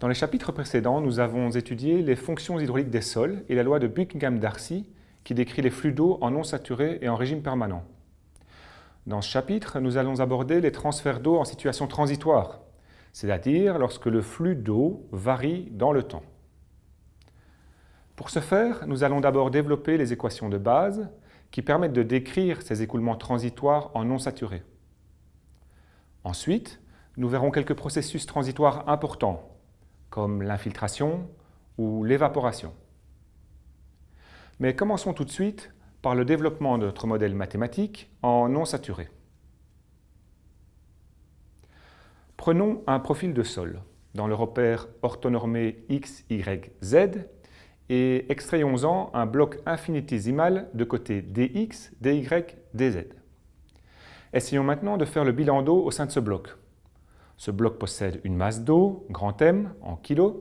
Dans les chapitres précédents, nous avons étudié les fonctions hydrauliques des sols et la loi de Buckingham-Darcy qui décrit les flux d'eau en non saturé et en régime permanent. Dans ce chapitre, nous allons aborder les transferts d'eau en situation transitoire, c'est-à-dire lorsque le flux d'eau varie dans le temps. Pour ce faire, nous allons d'abord développer les équations de base qui permettent de décrire ces écoulements transitoires en non saturé. Ensuite, nous verrons quelques processus transitoires importants, comme l'infiltration ou l'évaporation. Mais commençons tout de suite par le développement de notre modèle mathématique en non saturé. Prenons un profil de sol dans le repère orthonormé x, y, z et extrayons-en un bloc infinitésimal de côté dx, dy, dz. Essayons maintenant de faire le bilan d'eau au sein de ce bloc. Ce bloc possède une masse d'eau, grand M, en kilos,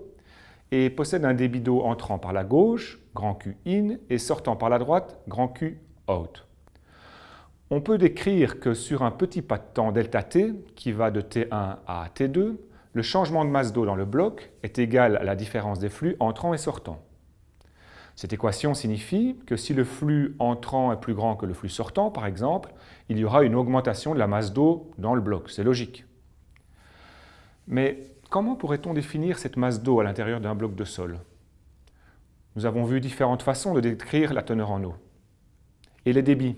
et possède un débit d'eau entrant par la gauche, grand Q in, et sortant par la droite, grand Q out. On peut décrire que sur un petit pas de temps delta t, qui va de T1 à T2, le changement de masse d'eau dans le bloc est égal à la différence des flux entrants et sortants. Cette équation signifie que si le flux entrant est plus grand que le flux sortant, par exemple, il y aura une augmentation de la masse d'eau dans le bloc. C'est logique. Mais comment pourrait-on définir cette masse d'eau à l'intérieur d'un bloc de sol? Nous avons vu différentes façons de décrire la teneur en eau. Et les débits?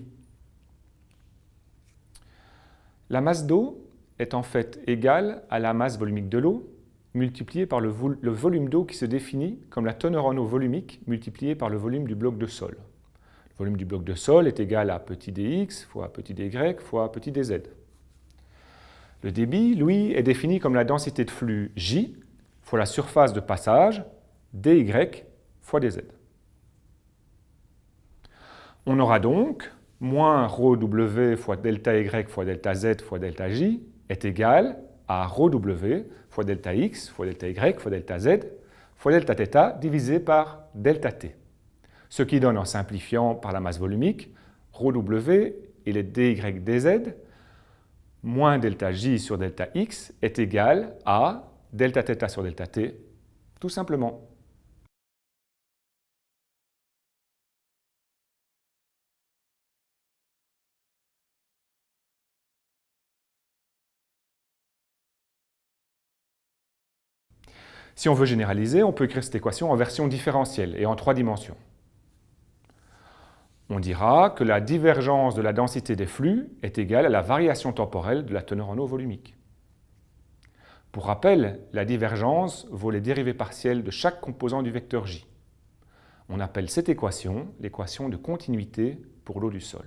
La masse d'eau est en fait égale à la masse volumique de l'eau multiplié par le, volume d'eau qui se définit comme la teneur en eau volumique multipliée par le volume du bloc de sol. Le volume du bloc de sol est égal à petit dx fois petit dy fois petit dz. Le débit, lui, est défini comme la densité de flux J fois la surface de passage dy fois dz. On aura donc moins rho w fois delta y fois delta z fois delta j est égal à rho w fois delta x fois delta y fois delta z fois delta θ divisé par delta t. Ce qui donne, en simplifiant par la masse volumique, rho w et les dy dz moins delta j sur delta x est égal à delta θ sur delta t, tout simplement. Si on veut généraliser, on peut écrire cette équation en version différentielle et en trois dimensions. On dira que la divergence de la densité des flux est égale à la variation temporelle de la teneur en eau volumique. Pour rappel, la divergence vaut les dérivées partielles de chaque composant du vecteur J. On appelle cette équation l'équation de continuité pour l'eau du sol.